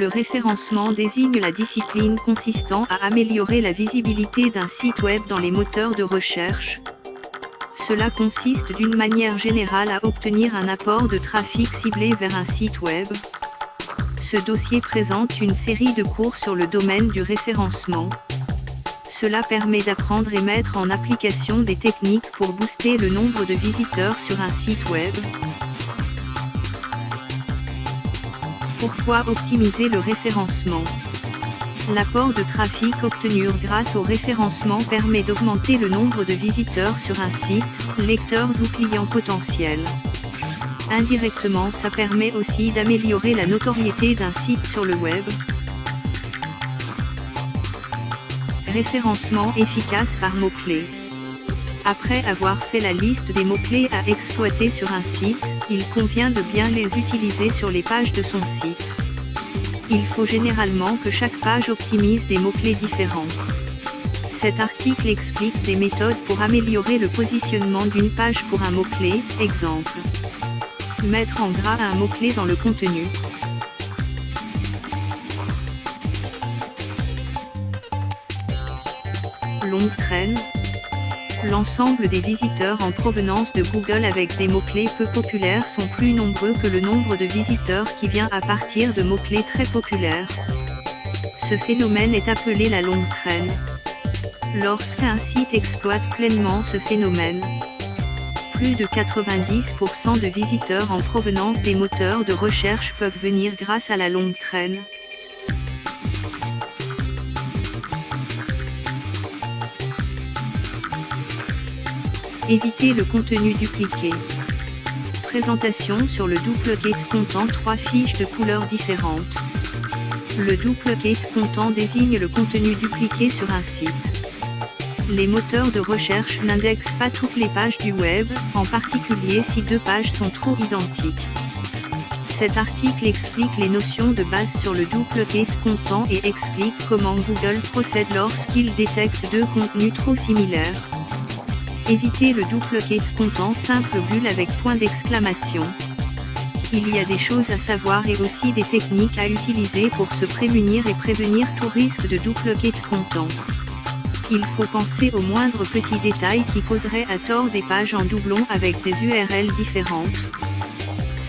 Le référencement désigne la discipline consistant à améliorer la visibilité d'un site web dans les moteurs de recherche. Cela consiste d'une manière générale à obtenir un apport de trafic ciblé vers un site web. Ce dossier présente une série de cours sur le domaine du référencement. Cela permet d'apprendre et mettre en application des techniques pour booster le nombre de visiteurs sur un site web. Pourquoi optimiser le référencement L'apport de trafic obtenu grâce au référencement permet d'augmenter le nombre de visiteurs sur un site, lecteurs ou clients potentiels. Indirectement ça permet aussi d'améliorer la notoriété d'un site sur le web, Référencement efficace par mots-clés. Après avoir fait la liste des mots-clés à exploiter sur un site, il convient de bien les utiliser sur les pages de son site. Il faut généralement que chaque page optimise des mots-clés différents. Cet article explique des méthodes pour améliorer le positionnement d'une page pour un mot-clé, exemple. Mettre en gras un mot-clé dans le contenu, longue traîne L'ensemble des visiteurs en provenance de Google avec des mots-clés peu populaires sont plus nombreux que le nombre de visiteurs qui vient à partir de mots-clés très populaires. Ce phénomène est appelé la longue traîne. Lorsqu'un site exploite pleinement ce phénomène, plus de 90% de visiteurs en provenance des moteurs de recherche peuvent venir grâce à la longue traîne. Éviter le contenu dupliqué. Présentation sur le duplicate comptant trois fiches de couleurs différentes. Le duplicate comptant désigne le contenu dupliqué sur un site. Les moteurs de recherche n'indexent pas toutes les pages du web, en particulier si deux pages sont trop identiques. Cet article explique les notions de base sur le duplicate comptant et explique comment Google procède lorsqu'il détecte deux contenus trop similaires. Éviter le duplicate comptant simple bulle avec point d'exclamation. Il y a des choses à savoir et aussi des techniques à utiliser pour se prémunir et prévenir tout risque de duplicate comptant. Il faut penser aux moindres petits détails qui causeraient à tort des pages en doublon avec des URL différentes.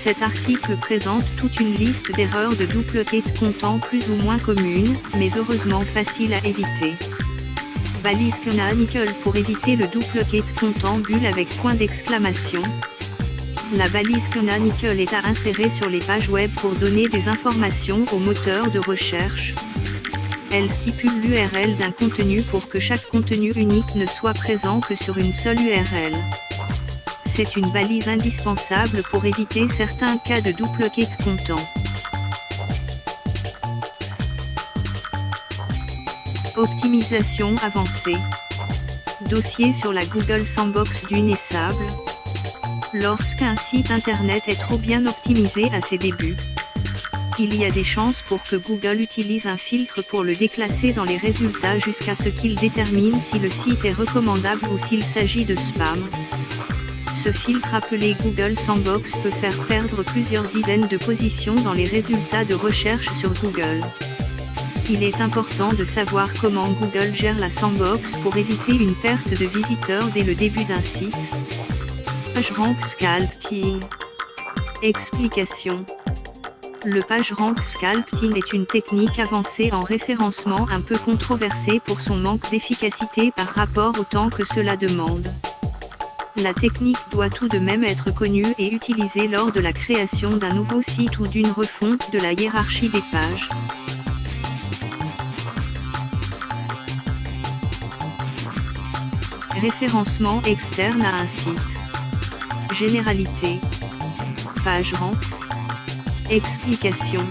Cet article présente toute une liste d'erreurs de duplicate comptant plus ou moins communes, mais heureusement faciles à éviter. Balise canonical pour éviter le duplicate comptant bulle avec point d'exclamation. La balise canonical est à insérer sur les pages web pour donner des informations au moteur de recherche. Elle stipule l'URL d'un contenu pour que chaque contenu unique ne soit présent que sur une seule URL. C'est une balise indispensable pour éviter certains cas de duplicate comptant. Optimisation avancée. Dossier sur la Google Sandbox du Nessable. Lorsqu'un site internet est trop bien optimisé à ses débuts, il y a des chances pour que Google utilise un filtre pour le déclasser dans les résultats jusqu'à ce qu'il détermine si le site est recommandable ou s'il s'agit de spam. Ce filtre appelé Google Sandbox peut faire perdre plusieurs dizaines de positions dans les résultats de recherche sur Google. Il est important de savoir comment Google gère la sandbox pour éviter une perte de visiteurs dès le début d'un site. PageRank Sculpting Explication Le PageRank Sculpting est une technique avancée en référencement un peu controversée pour son manque d'efficacité par rapport au temps que cela demande. La technique doit tout de même être connue et utilisée lors de la création d'un nouveau site ou d'une refonte de la hiérarchie des pages. Référencement externe à un site. Généralité. Page rank. Explication.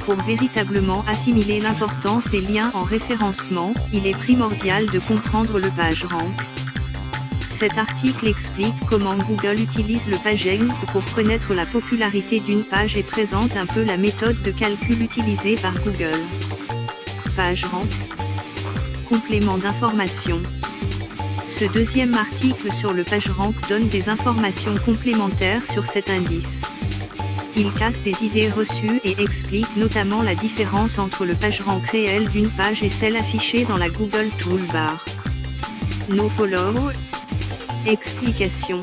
Pour véritablement assimiler l'importance des liens en référencement, il est primordial de comprendre le page rank. Cet article explique comment Google utilise le PageRank pour connaître la popularité d'une page et présente un peu la méthode de calcul utilisée par Google. PageRank Complément d'information ce deuxième article sur le PageRank donne des informations complémentaires sur cet indice. il casse des idées reçues et explique notamment la différence entre le PageRank réel d'une page et celle affichée dans la Google Toolbar. NoFollow Explication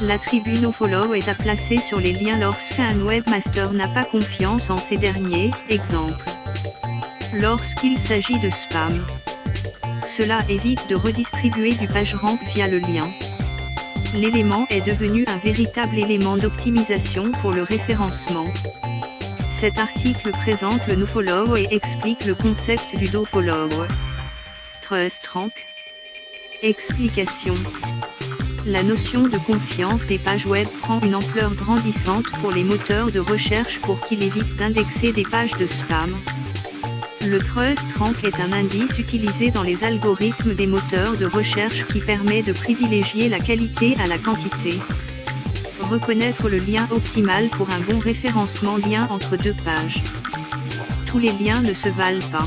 L'attribut NoFollow est à placer sur les liens lorsqu'un webmaster n'a pas confiance en ces derniers, exemple. Lorsqu'il s'agit de spam. Cela évite de redistribuer du PageRank via le lien l'élément est devenu un véritable élément d'optimisation pour le référencement. Cet article présente le nofollow et explique le concept du dofollow. Trust Rank Explication La notion de confiance des pages web prend une ampleur grandissante pour les moteurs de recherche pour qu'ils évitent d'indexer des pages de spam. Le Trust Rank est un indice utilisé dans les algorithmes des moteurs de recherche qui permet de privilégier la qualité à la quantité. Reconnaître le lien optimal pour un bon référencement lien entre deux pages. Tous les liens ne se valent pas.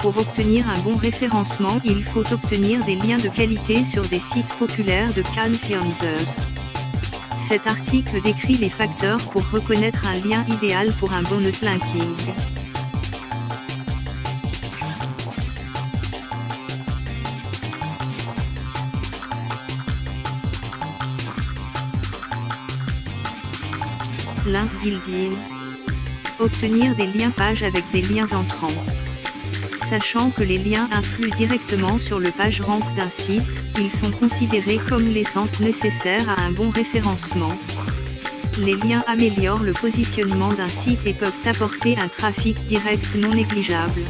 Pour obtenir un bon référencement il faut obtenir des liens de qualité sur des sites populaires de Canfianzers. Cet article décrit les facteurs pour reconnaître un lien idéal pour un bon netlinking. Link building. Obtenir des liens pages avec des liens entrants. Sachant que les liens influent directement sur le page rank d'un site, ils sont considérés comme l'essence nécessaire à un bon référencement. Les liens améliorent le positionnement d'un site et peuvent apporter un trafic direct non négligeable.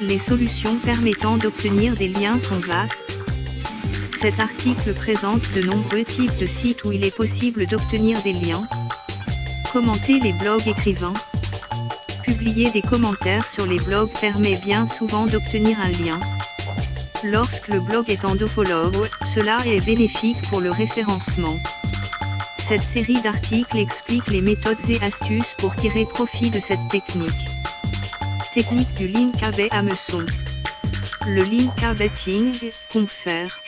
Les solutions permettant d'obtenir des liens sont vastes. Cet article présente de nombreux types de sites où il est possible d'obtenir des liens, Commenter les blogs écrivains. Publier des commentaires sur les blogs permet bien souvent d'obtenir un lien. Lorsque le blog est en dofollow, cela est bénéfique pour le référencement. Cette série d'articles explique les méthodes et astuces pour tirer profit de cette technique. Technique du link AB hameçon. Le link betting, confère.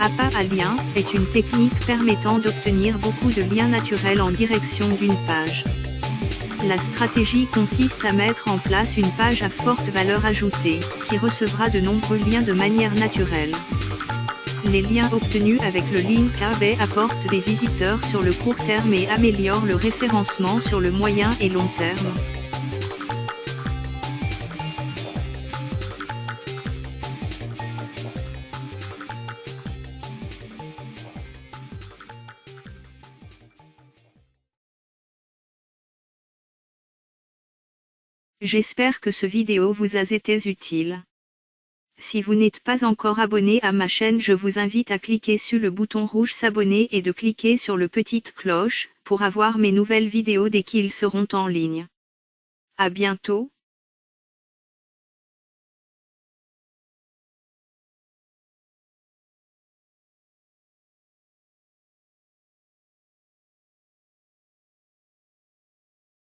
APA à lien, est une technique permettant d'obtenir beaucoup de liens naturels en direction d'une page. La stratégie consiste à mettre en place une page à forte valeur ajoutée, qui recevra de nombreux liens de manière naturelle. Les liens obtenus avec le link AB apportent des visiteurs sur le court terme et améliorent le référencement sur le moyen et long terme. J'espère que ce vidéo vous a été utile. Si vous n'êtes pas encore abonné à ma chaîne je vous invite à cliquer sur le bouton rouge s'abonner et de cliquer sur le petite cloche, pour avoir mes nouvelles vidéos dès qu'ils seront en ligne. À bientôt.